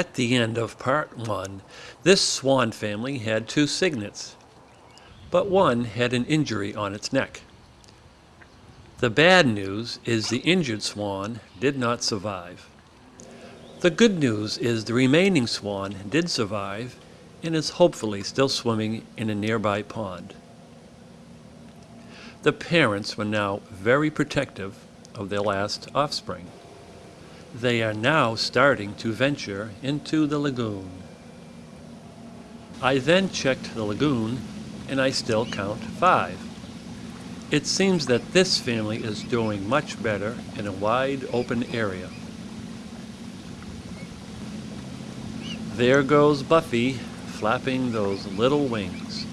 At the end of part one, this swan family had two cygnets, but one had an injury on its neck. The bad news is the injured swan did not survive. The good news is the remaining swan did survive and is hopefully still swimming in a nearby pond. The parents were now very protective of their last offspring. They are now starting to venture into the lagoon. I then checked the lagoon and I still count five. It seems that this family is doing much better in a wide open area. There goes Buffy, flapping those little wings.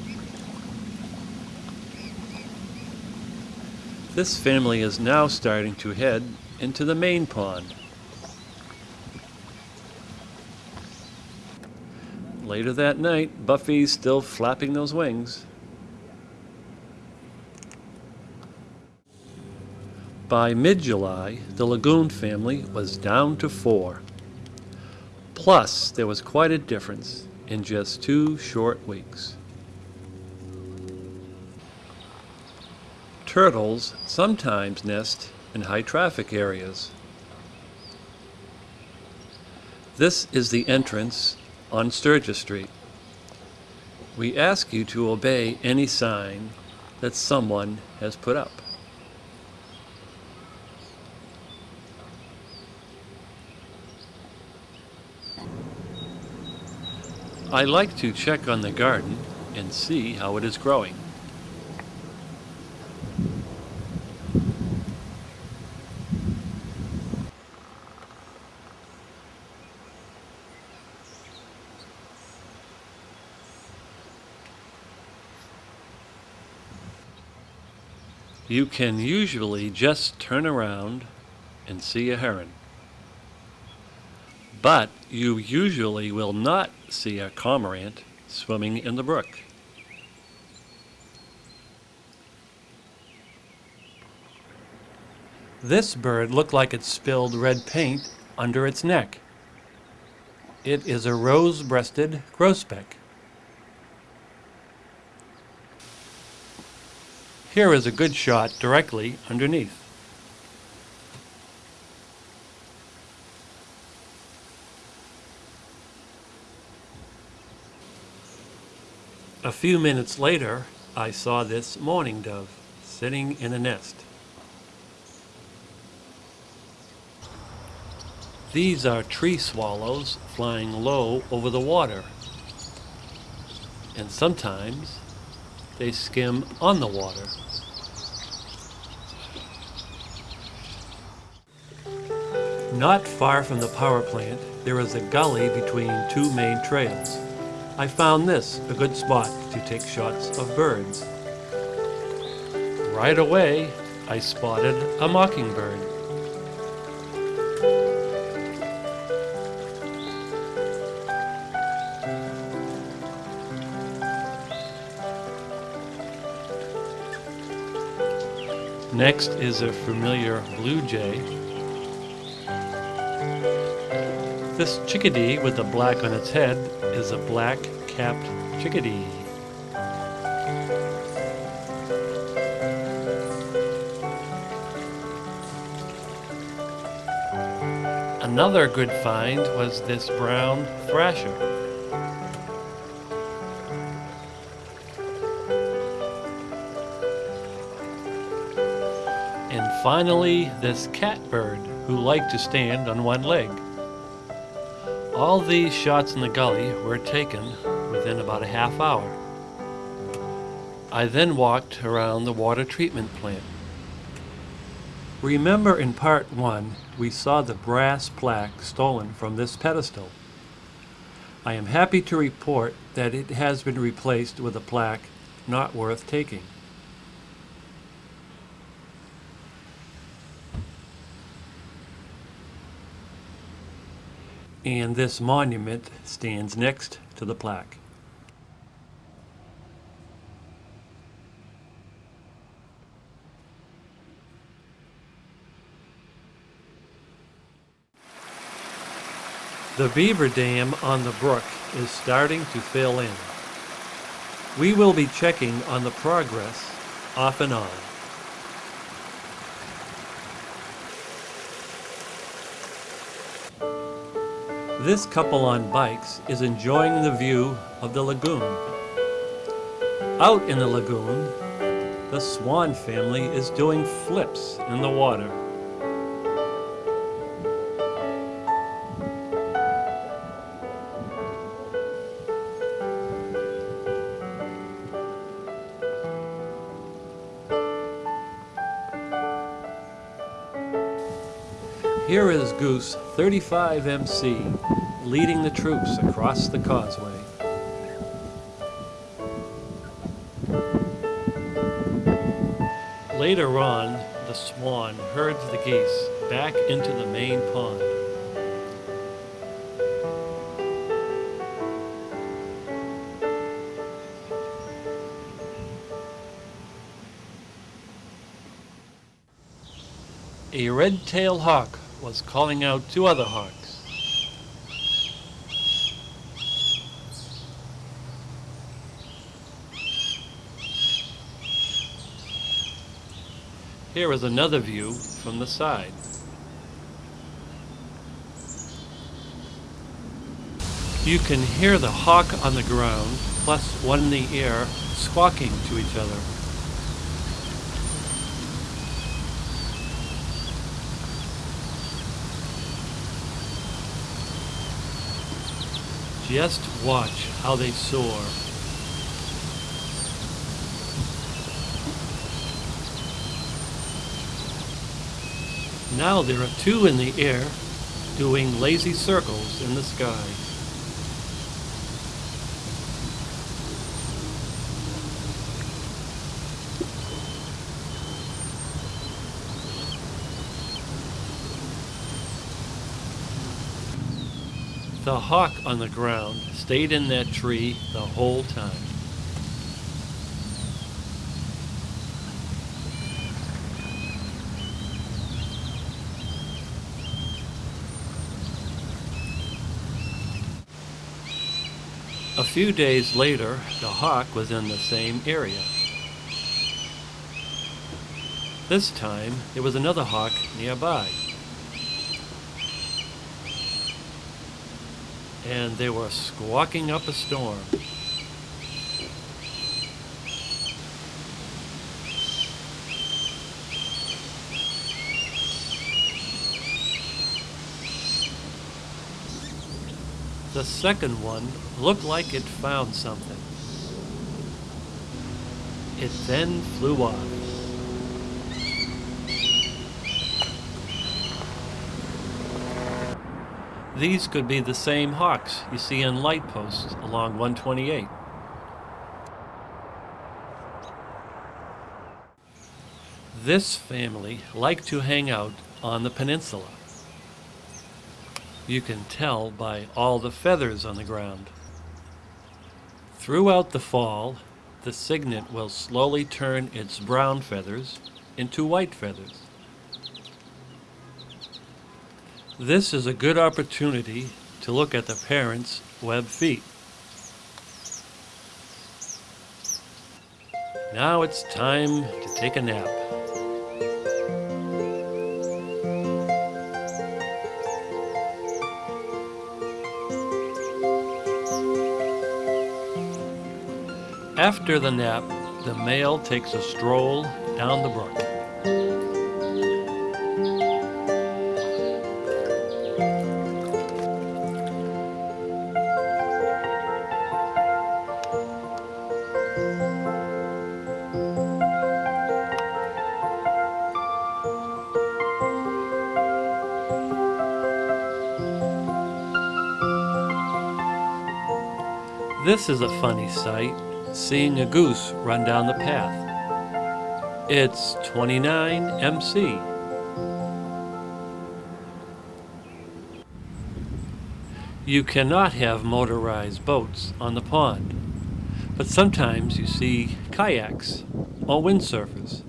This family is now starting to head into the main pond. Later that night, Buffy's still flapping those wings. By mid-July, the Lagoon family was down to four. Plus, there was quite a difference in just two short weeks. Turtles sometimes nest in high traffic areas. This is the entrance on Sturgis Street. We ask you to obey any sign that someone has put up. I like to check on the garden and see how it is growing. You can usually just turn around and see a heron. But you usually will not see a cormorant swimming in the brook. This bird looked like it spilled red paint under its neck. It is a rose-breasted grosbeak. Here is a good shot directly underneath. A few minutes later, I saw this mourning dove sitting in a nest. These are tree swallows flying low over the water. And sometimes they skim on the water. Not far from the power plant, there is a gully between two main trails. I found this a good spot to take shots of birds. Right away, I spotted a mockingbird. Next is a familiar blue jay. This chickadee with the black on its head is a black-capped chickadee. Another good find was this brown thrasher. And finally, this catbird who liked to stand on one leg. All these shots in the gully were taken within about a half hour. I then walked around the water treatment plant. Remember in part one, we saw the brass plaque stolen from this pedestal. I am happy to report that it has been replaced with a plaque not worth taking. And this monument stands next to the plaque. The beaver dam on the brook is starting to fill in. We will be checking on the progress off and on. This couple on bikes is enjoying the view of the lagoon. Out in the lagoon, the swan family is doing flips in the water. Here is Goose 35MC leading the troops across the causeway. Later on, the swan herds the geese back into the main pond. A red-tailed hawk was calling out two other hawks. Here is another view from the side. You can hear the hawk on the ground, plus one in the air, squawking to each other. Just watch how they soar. Now there are two in the air doing lazy circles in the sky. The hawk on the ground stayed in that tree the whole time. A few days later, the hawk was in the same area. This time, there was another hawk nearby. And they were squawking up a storm. The second one looked like it found something. It then flew off. These could be the same hawks you see in light posts along 128. This family like to hang out on the peninsula. You can tell by all the feathers on the ground. Throughout the fall, the cygnet will slowly turn its brown feathers into white feathers. This is a good opportunity to look at the parents' web feet. Now it's time to take a nap. After the nap, the male takes a stroll down the brook. This is a funny sight, seeing a goose run down the path. It's 29MC. You cannot have motorized boats on the pond, but sometimes you see kayaks or windsurfers.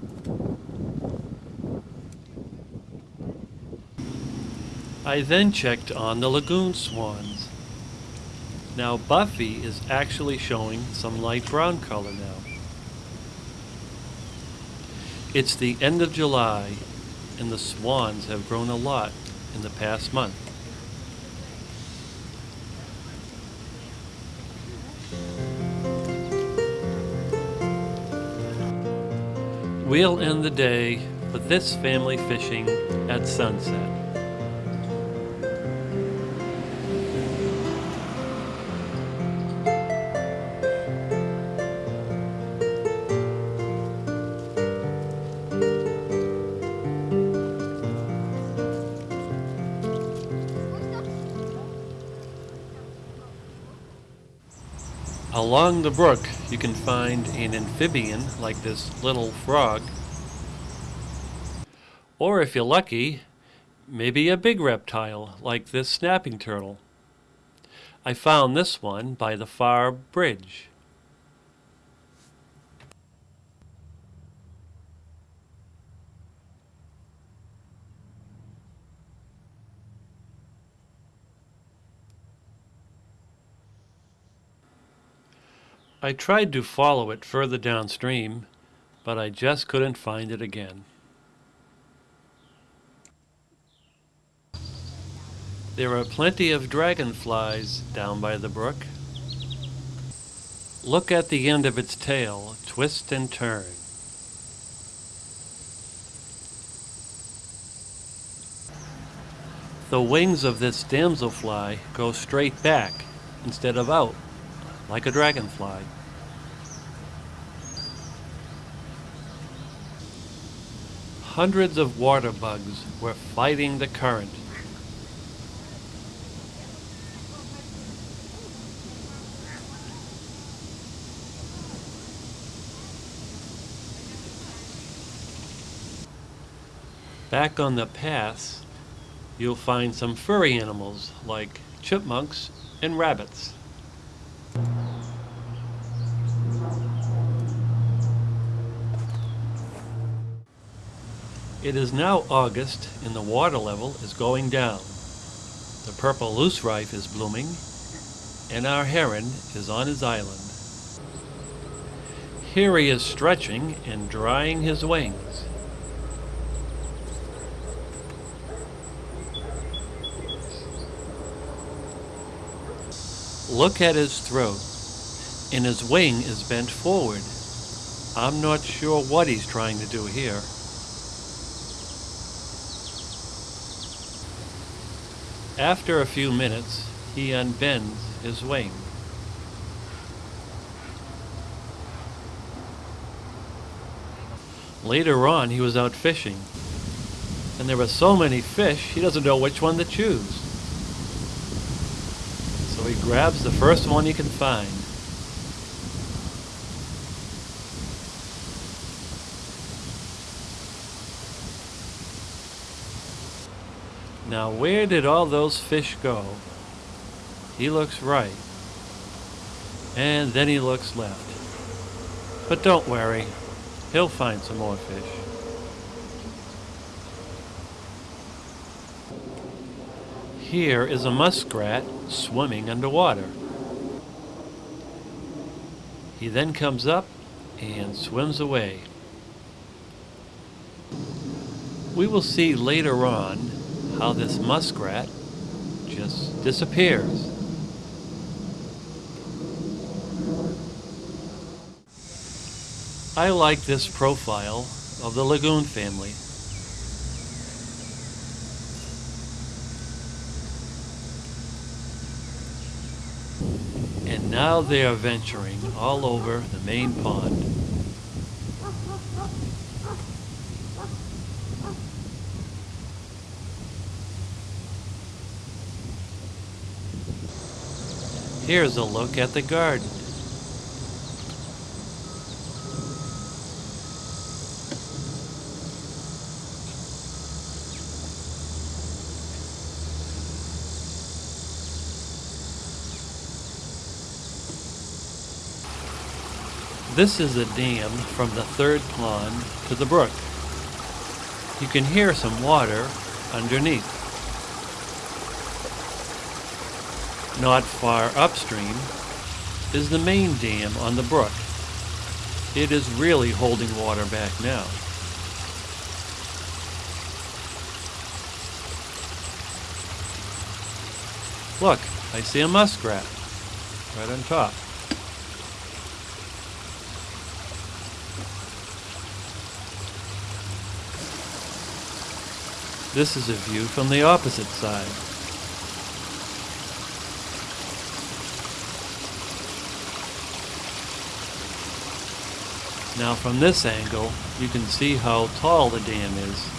I then checked on the lagoon swans. Now Buffy is actually showing some light brown color now. It's the end of July and the swans have grown a lot in the past month. We'll end the day with this family fishing at sunset. Along the brook, you can find an amphibian like this little frog. Or if you're lucky, maybe a big reptile like this snapping turtle. I found this one by the far bridge. I tried to follow it further downstream, but I just couldn't find it again. There are plenty of dragonflies down by the brook. Look at the end of its tail twist and turn. The wings of this damselfly go straight back instead of out like a dragonfly. Hundreds of water bugs were fighting the current. Back on the paths, you'll find some furry animals like chipmunks and rabbits. It is now August and the water level is going down. The purple loosestrife is blooming and our heron is on his island. Here he is stretching and drying his wings. Look at his throat, and his wing is bent forward. I'm not sure what he's trying to do here. After a few minutes, he unbends his wing. Later on, he was out fishing, and there were so many fish, he doesn't know which one to choose. He grabs the first one he can find. Now where did all those fish go? He looks right. And then he looks left. But don't worry, he'll find some more fish. Here is a muskrat swimming underwater. He then comes up and swims away. We will see later on how this muskrat just disappears. I like this profile of the lagoon family. And now they are venturing all over the main pond. Here's a look at the garden. This is a dam from the third pond to the brook. You can hear some water underneath. Not far upstream is the main dam on the brook. It is really holding water back now. Look, I see a muskrat right on top. This is a view from the opposite side. Now from this angle, you can see how tall the dam is.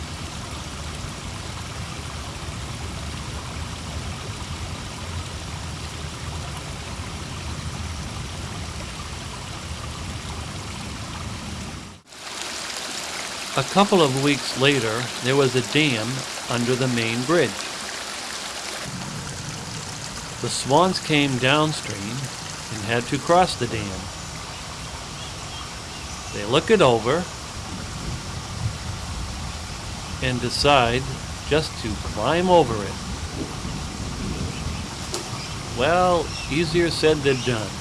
A couple of weeks later, there was a dam under the main bridge. The swans came downstream and had to cross the dam. They look it over and decide just to climb over it. Well, easier said than done.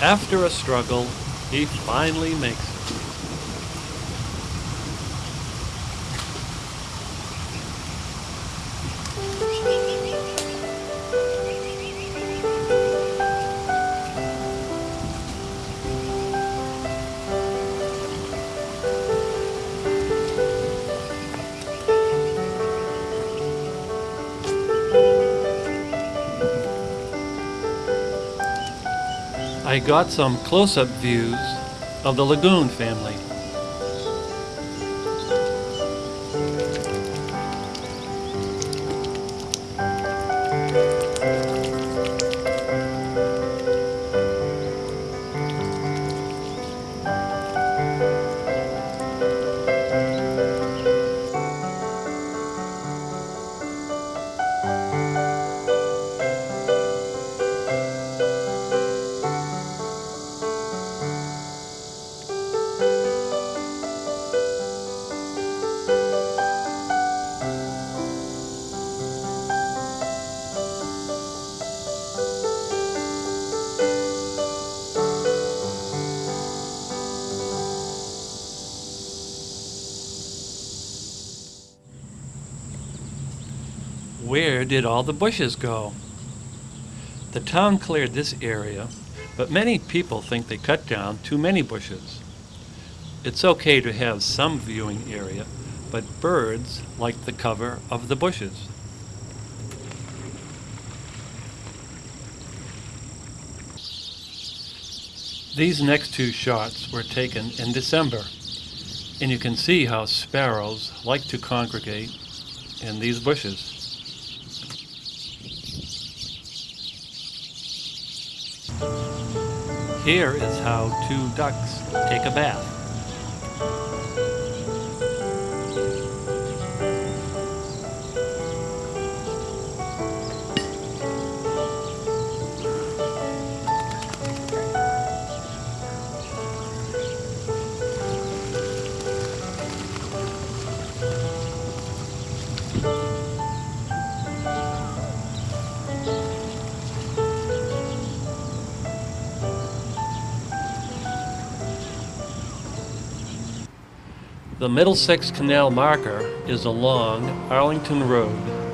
After a struggle, he finally makes it. I got some close-up views of the lagoon family. Where did all the bushes go? The town cleared this area, but many people think they cut down too many bushes. It's okay to have some viewing area, but birds like the cover of the bushes. These next two shots were taken in December, and you can see how sparrows like to congregate in these bushes. Here is how two ducks take a bath. The Middlesex Canal marker is along Arlington Road.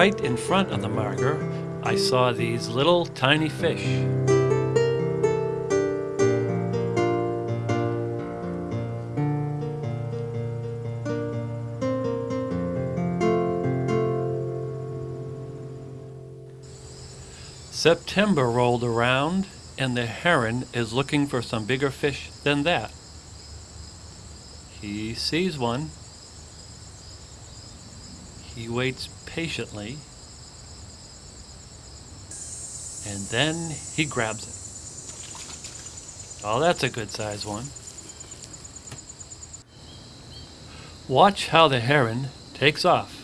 Right in front of the marker, I saw these little tiny fish. September rolled around and the heron is looking for some bigger fish than that. He sees one. He waits patiently. And then he grabs it. Oh, that's a good size one. Watch how the heron takes off.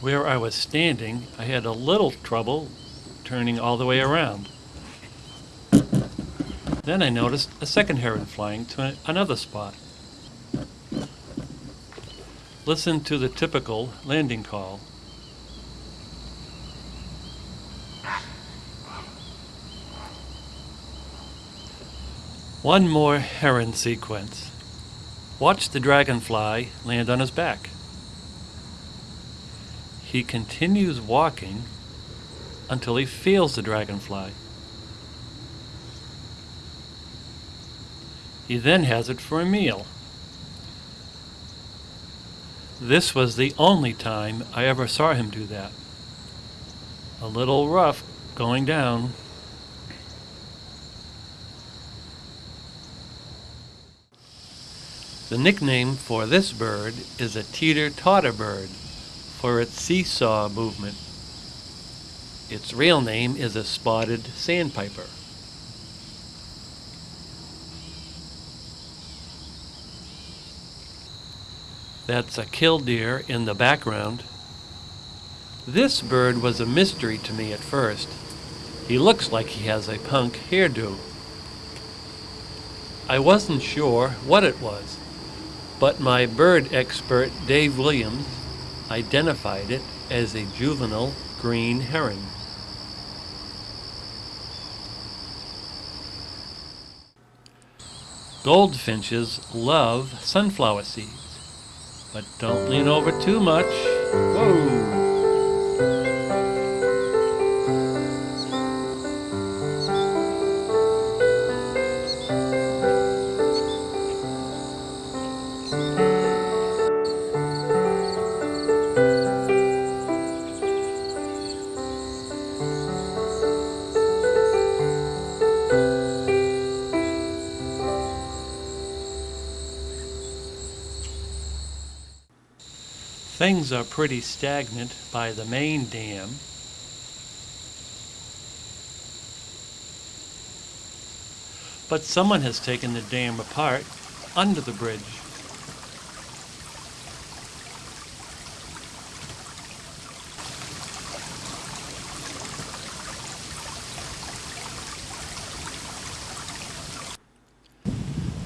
Where I was standing, I had a little trouble turning all the way around. Then I noticed a second heron flying to another spot. Listen to the typical landing call. One more heron sequence. Watch the dragonfly land on his back. He continues walking until he feels the dragonfly. He then has it for a meal. This was the only time I ever saw him do that. A little rough going down. The nickname for this bird is a teeter-totter bird for its seesaw movement. Its real name is a spotted sandpiper. That's a killdeer in the background. This bird was a mystery to me at first. He looks like he has a punk hairdo. I wasn't sure what it was, but my bird expert Dave Williams identified it as a juvenile green heron. Goldfinches love sunflower seeds, but don't lean over too much. Whoa! Are pretty stagnant by the main dam. But someone has taken the dam apart under the bridge.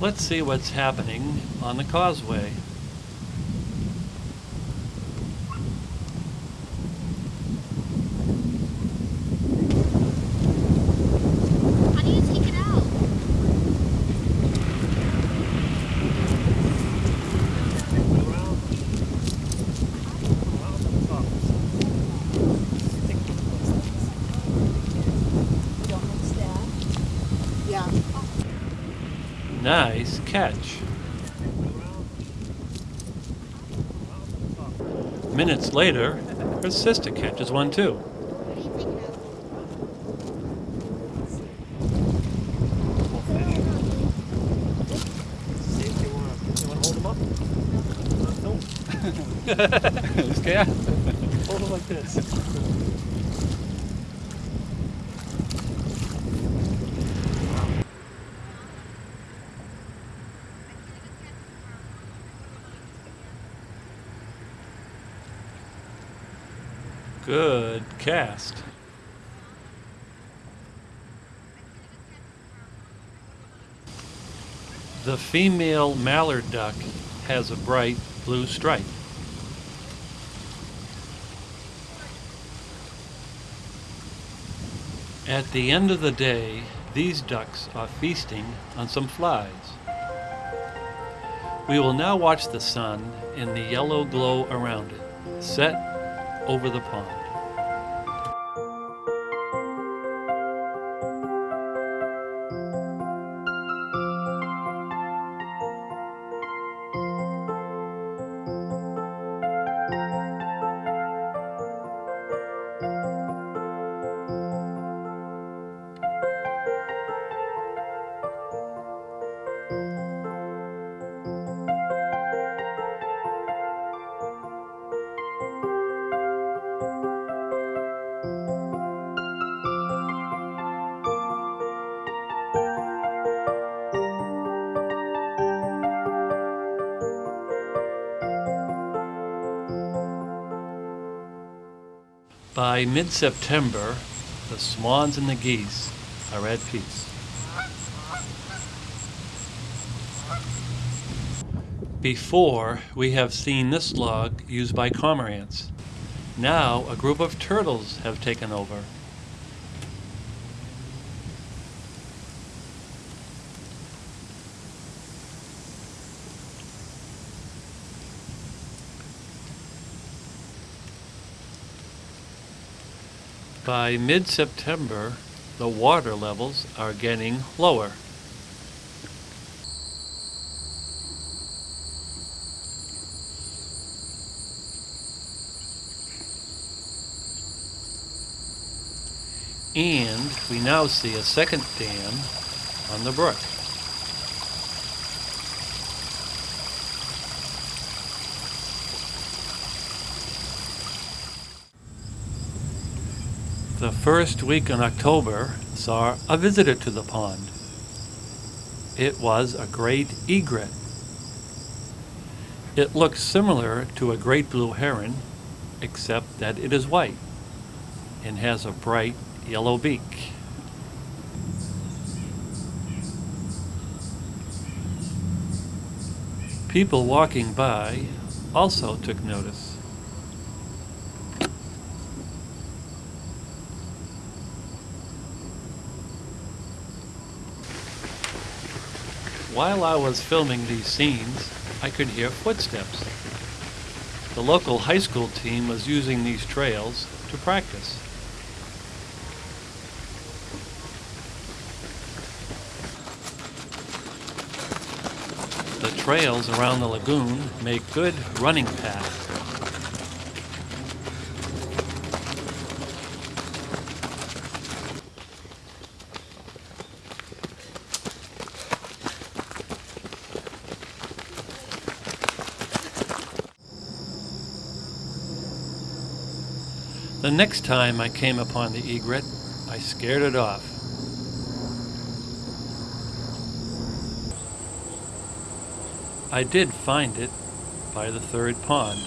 Let's see what's happening on the causeway. How do you take it out? Yeah. Nice catch. Minutes later, her sister catches one too. How do you take it out? See if you want to, you want to hold them up? No? Scared? Hold them like this. Good cast. The female mallard duck has a bright blue stripe. At the end of the day, these ducks are feasting on some flies. We will now watch the sun in the yellow glow around it, set over the pond. Mid September, the swans and the geese are at peace. Before, we have seen this log used by cormorants. Now, a group of turtles have taken over. By mid-September, the water levels are getting lower. And we now see a second dam on the brook. The first week in October saw a visitor to the pond. It was a great egret. It looks similar to a great blue heron, except that it is white and has a bright yellow beak. People walking by also took notice. While I was filming these scenes, I could hear footsteps. The local high school team was using these trails to practice. The trails around the lagoon make good running paths. The next time I came upon the egret, I scared it off. I did find it by the third pond.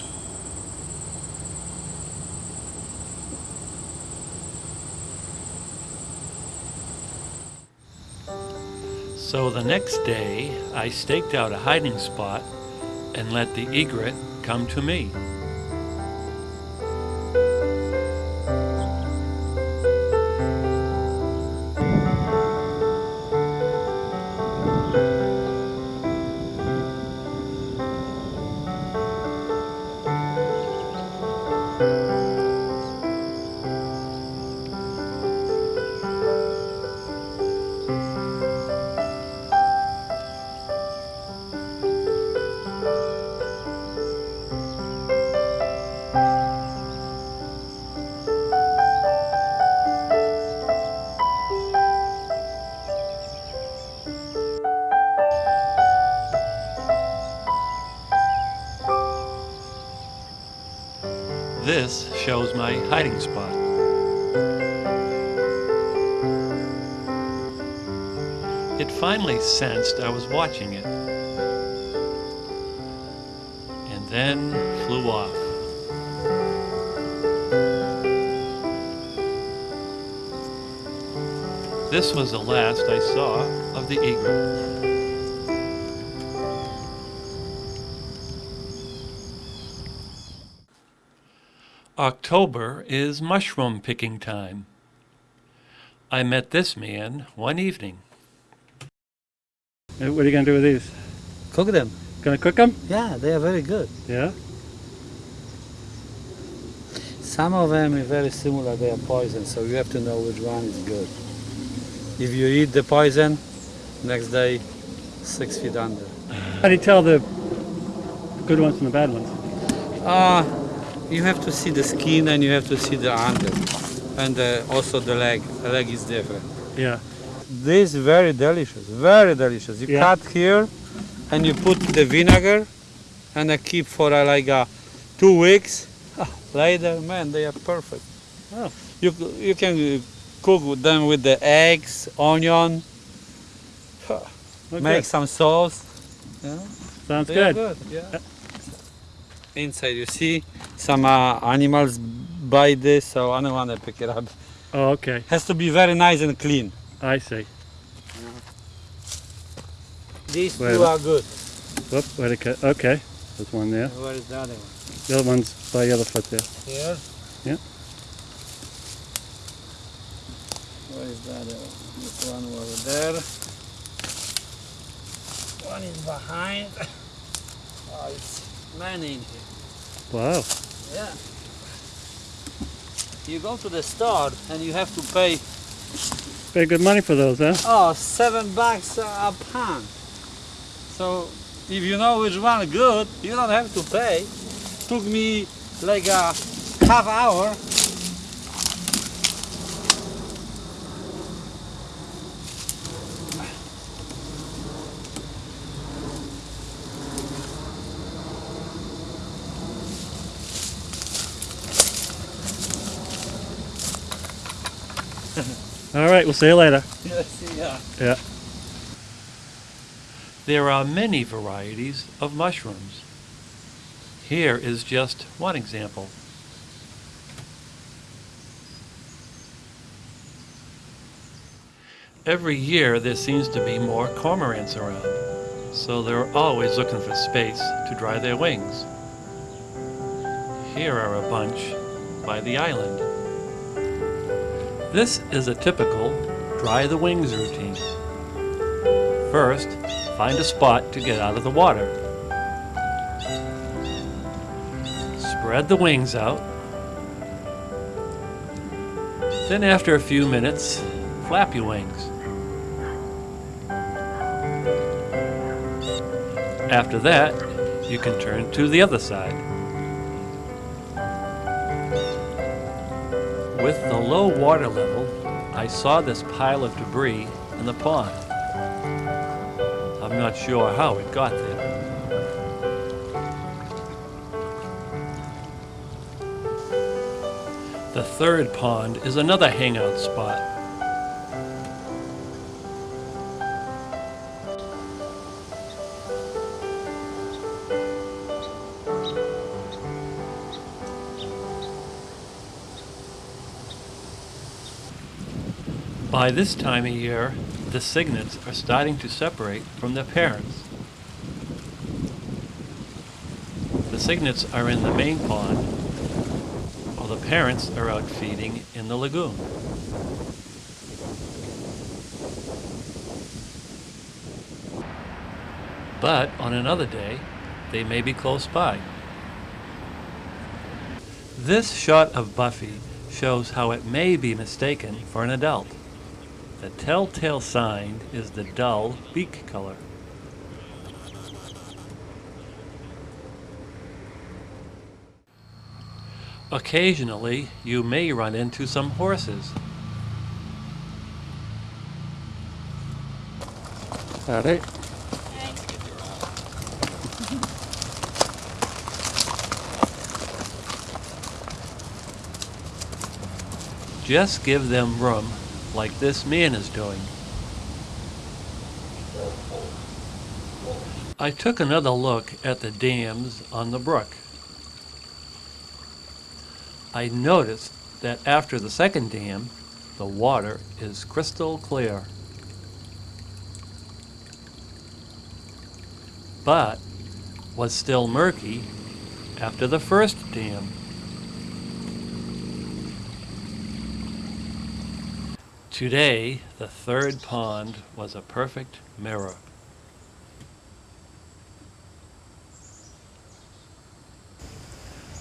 So the next day, I staked out a hiding spot and let the egret come to me. Sensed I was watching it. And then flew off. This was the last I saw of the egret. October is mushroom picking time. I met this man one evening. Uh, What are you gonna do with these? Cook them. Gonna cook them? Yeah, they are very good. Yeah. Some of them are very similar. They are poison, so you have to know which one is good. If you eat the poison, next day, six feet under. How do you tell the good ones from the bad ones? Uh, you have to see the skin and you have to see the under. And uh, also the leg. The leg is different. Yeah. This very delicious. Very delicious. You Yeah. cut here and you put the vinegar and I keep for uh, like uh, two weeks. Later, man, they are perfect. Oh. You, you can cook them with the eggs, onion, Okay. make some sauce. Yeah. Sounds They are good. Yeah. Inside you see some uh, animals buy this, so I don't want to pick it up. Oh, okay. Has to be very nice and clean. I see. Uh-huh. These Wait two are good. Whoop, a cut. Okay. There's one there. Where is the other one? The other one's by the other foot there. Here. Yeah. Where is the other one? This one over there. One is behind. Oh, it's many in here. Wow. Yeah. You go to the store and you have to pay Pay good money for those, huh? oh seven bucks a pound. So if you know which one good, you don't have to pay. Took me like a half hour. All right. We'll see you later. yeah. Yeah. There are many varieties of mushrooms. Here is just one example. Every year there seems to be more cormorants around, so they're always looking for space to dry their wings. Here are a bunch by the island. This is a typical dry the wings routine. First, find a spot to get out of the water. Spread the wings out. Then after a few minutes, flap your wings. After that, you can turn to the other side. With the low water level, I saw this pile of debris in the pond. I'm not sure how it got there. The third pond is another hangout spot. By this time of year, the cygnets are starting to separate from their parents. The cygnets are in the main pond, while the parents are out feeding in the lagoon. But on another day, they may be close by. This shot of Buffy shows how it may be mistaken for an adult. The telltale sign is the dull beak color. Occasionally, you may run into some horses. Howdy. Just give them room like this man is doing. I took another look at the dams on the brook. I noticed that after the second dam, the water is crystal clear. But was still murky after the first dam. Today, the third pond was a perfect mirror.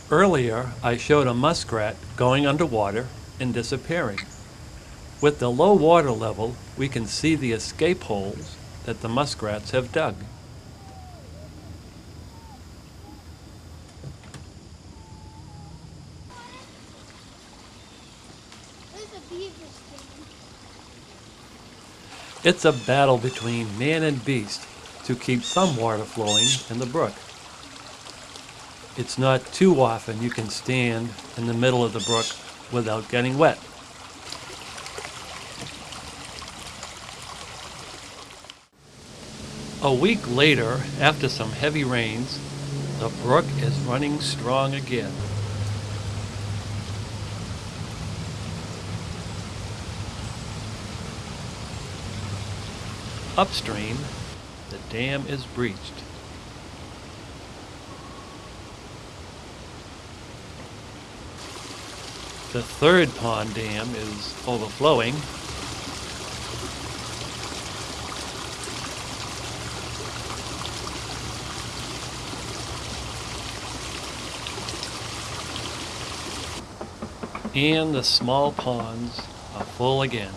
Earlier, I showed a muskrat going underwater and disappearing. With the low water level, we can see the escape holes that the muskrats have dug. A. It's a battle between man and beast to keep some water flowing in the brook. It's not too often you can stand in the middle of the brook without getting wet. A week later, after some heavy rains, the brook is running strong again. Upstream, the dam is breached. The third pond dam is overflowing. And the small ponds are full again.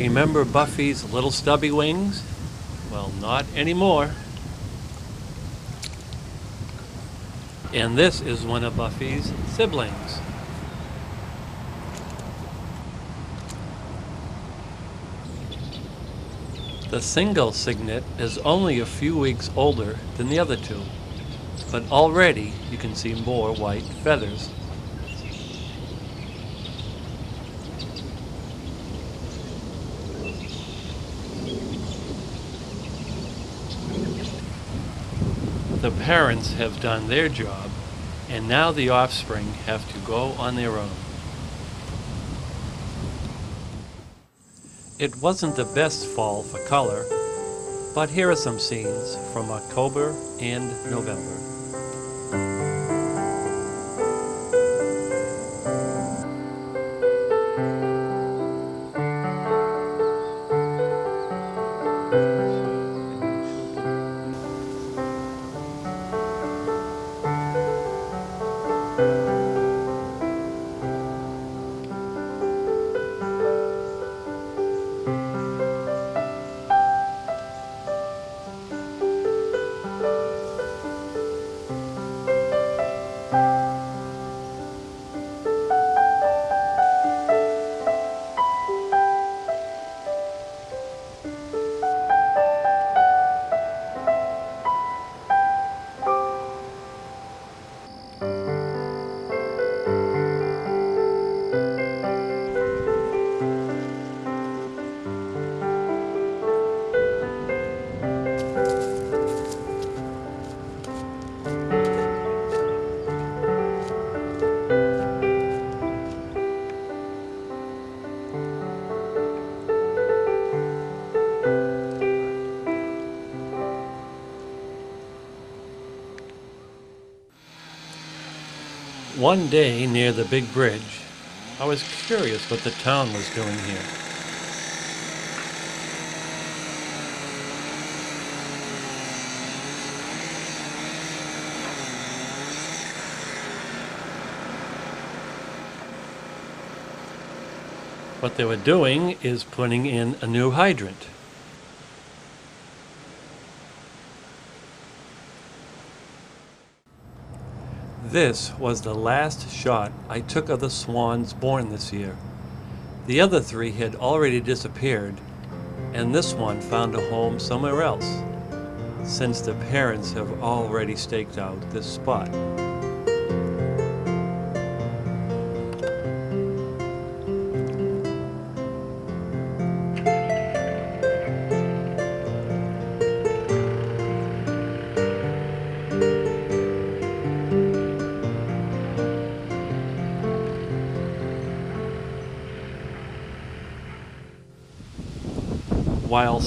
Remember Buffy's little stubby wings? Well, not anymore. And this is one of Buffy's siblings. The single cygnet is only a few weeks older than the other two, but already you can see more white feathers. The parents have done their job, and now the offspring have to go on their own. It wasn't the best fall for color, but here are some scenes from October and November. One day near the big bridge, I was curious what the town was doing here. What they were doing is putting in a new hydrant. This was the last shot I took of the swans born this year. The other three had already disappeared, and this one found a home somewhere else, since the parents have already staked out this spot.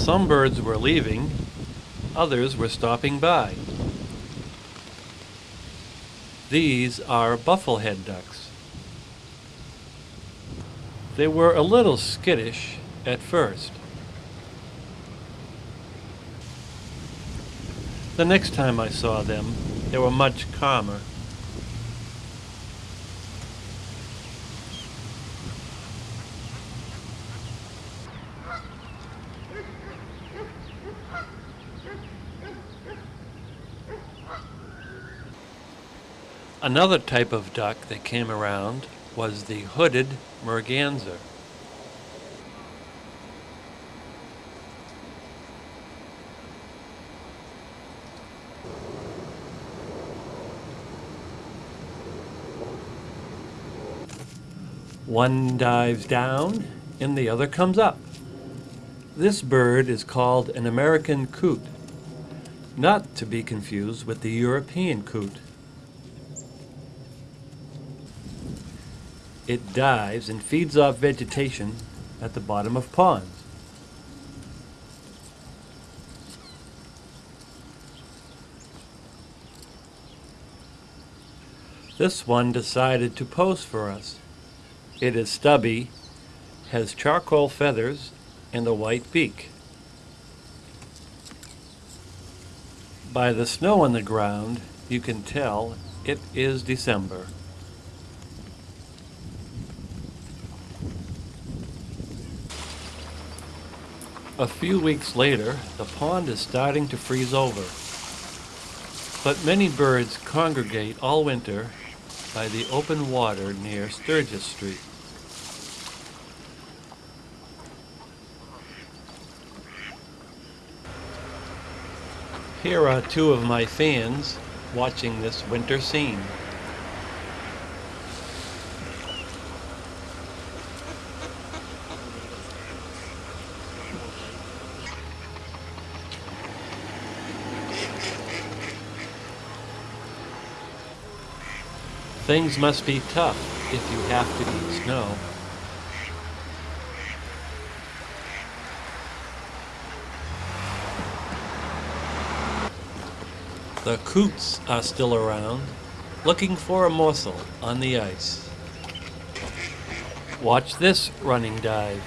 Some birds were leaving, others were stopping by. These are bufflehead ducks. They were a little skittish at first. The next time I saw them, they were much calmer. Another type of duck that came around was the hooded merganser. One dives down and the other comes up. This bird is called an American coot, not to be confused with the European coot. It dives and feeds off vegetation at the bottom of ponds. This one decided to pose for us. It is stubby, has charcoal feathers, and a white beak. By the snow on the ground, you can tell it is December. A few weeks later, the pond is starting to freeze over. But many birds congregate all winter by the open water near Sturgis Street. Here are two of my fans watching this winter scene. Things must be tough if you have to eat snow. The coots are still around, looking for a morsel on the ice. Watch this running dive.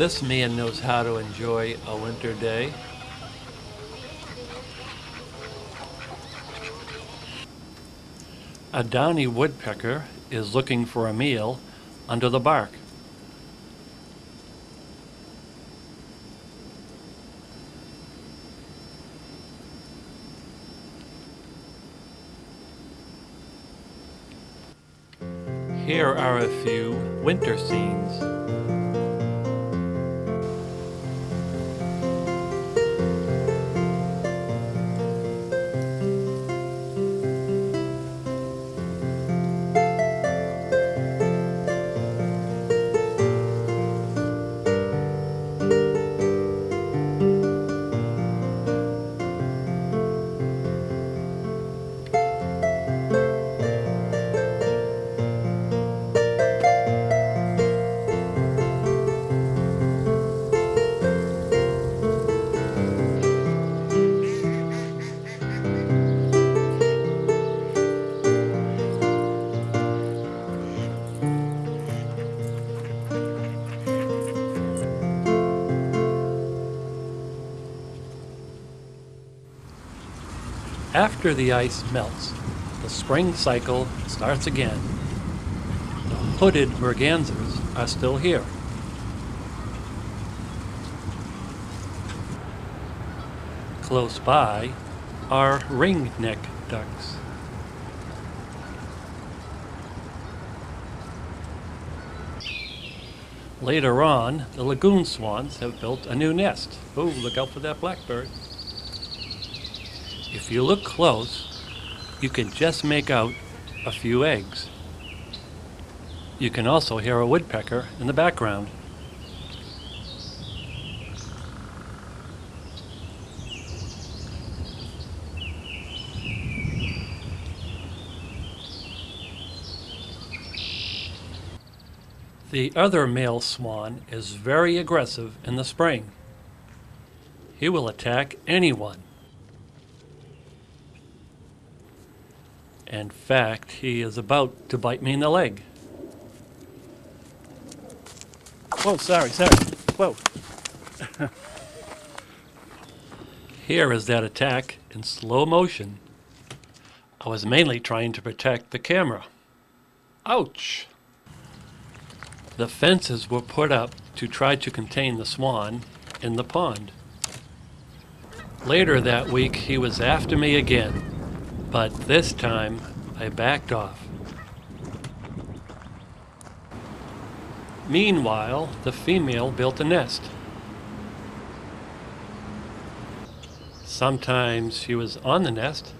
This man knows how to enjoy a winter day. A downy woodpecker is looking for a meal under the bark. Here are a few winter scenes. After the ice melts, the spring cycle starts again. The hooded mergansers are still here. Close by are ringneck ducks. Later on, the lagoon swans have built a new nest. Oh, look out for that blackbird. If you look close, you can just make out a few eggs. You can also hear a woodpecker in the background. The other male swan is very aggressive in the spring. He will attack anyone. In fact, he is about to bite me in the leg. Whoa, sorry, sorry. Whoa. Here is that attack in slow motion. I was mainly trying to protect the camera. Ouch! The fences were put up to try to contain the swan in the pond. Later that week, he was after me again, but this time I backed off. Meanwhile, the female built a nest. Sometimes she was on the nest,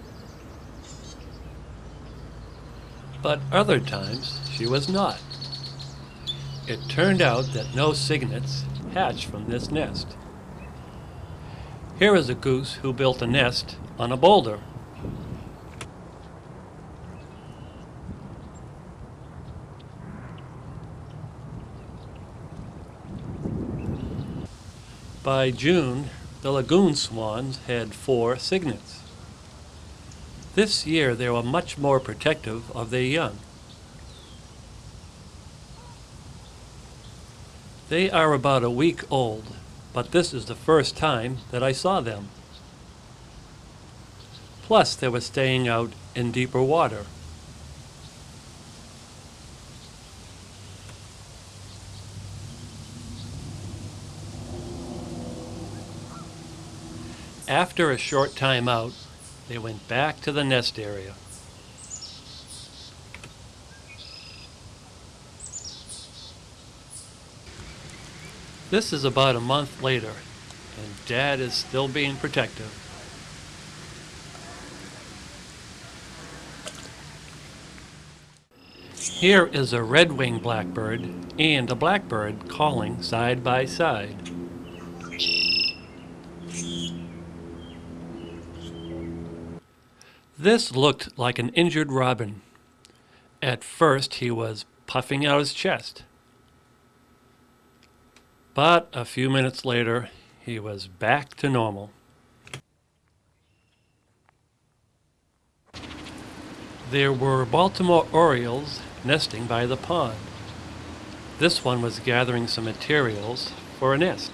but other times she was not. It turned out that no cygnets hatched from this nest. Here is a goose who built a nest on a boulder. By June, the lagoon swans had four cygnets. This year they were much more protective of their young. They are about a week old, but this is the first time that I saw them. Plus, they were staying out in deeper water. After a short time out, they went back to the nest area. This is about a month later, and Dad is still being protective. Here is a red-winged blackbird and a blackbird calling side by side. This looked like an injured robin. At first he was puffing out his chest. But a few minutes later, he was back to normal. There were Baltimore Orioles nesting by the pond. This one was gathering some materials for a nest.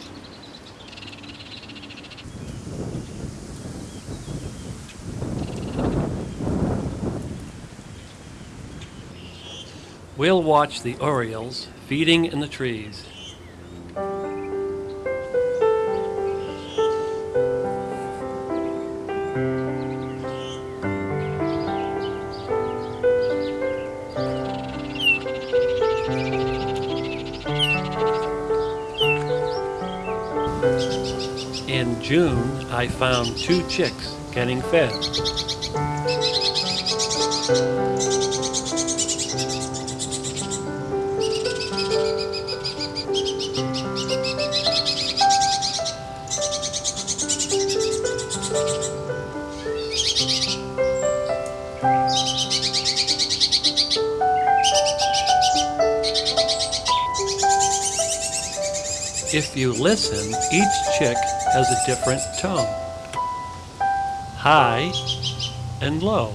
We'll watch the Orioles feeding in the trees. In June, I found two chicks getting fed. If you listen, each chick has a different tone high and low.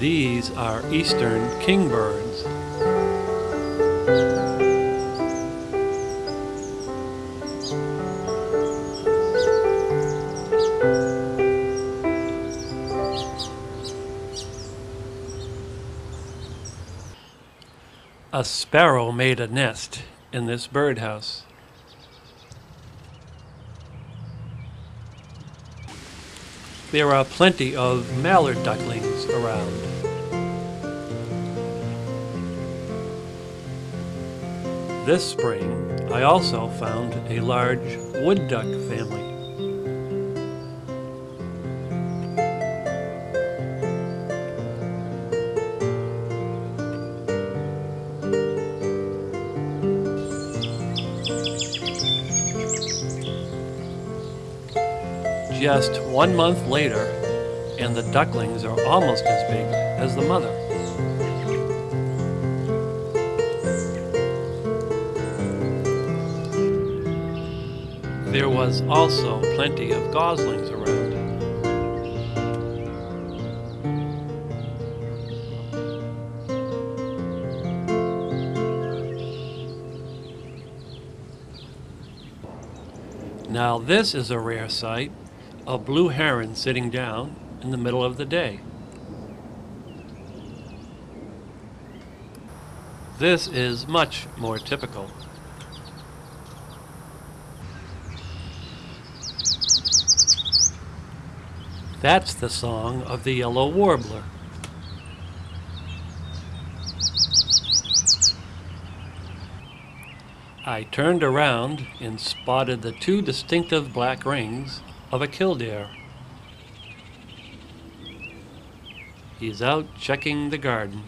These are eastern kingbirds. A sparrow made a nest in this birdhouse. There are plenty of mallard ducklings around. This spring, I also found a large wood duck family. Just one month later, and the ducklings are almost as big as the mother. There was also plenty of goslings around. Now this is a rare sight, a blue heron sitting down in the middle of the day. This is much more typical. That's the song of the yellow warbler. I turned around and spotted the two distinctive black rings of a killdeer. He's out checking the garden.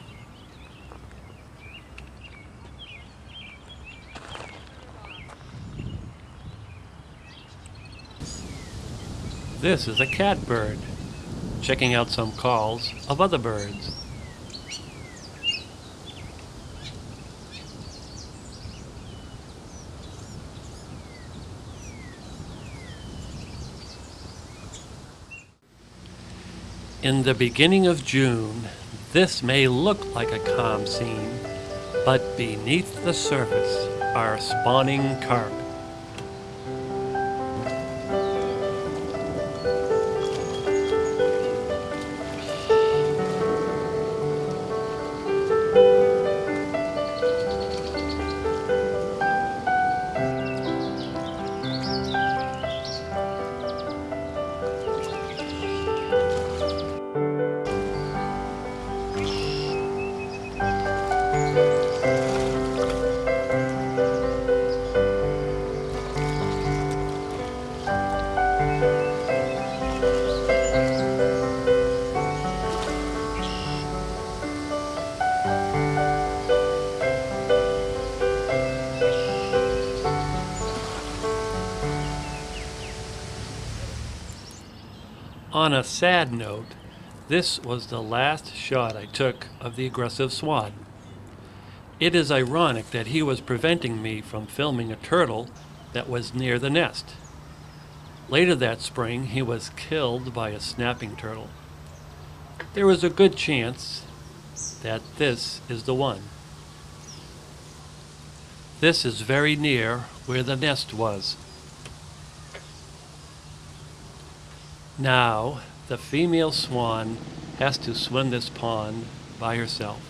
This is a catbird, checking out some calls of other birds. In the beginning of June, this may look like a calm scene, but beneath the surface are spawning carp. Sad note, this was the last shot I took of the aggressive swan. It is ironic that he was preventing me from filming a turtle that was near the nest. Later that spring, he was killed by a snapping turtle. There is a good chance that this is the one. This is very near where the nest was. Now, the female swan has to swim this pond by herself.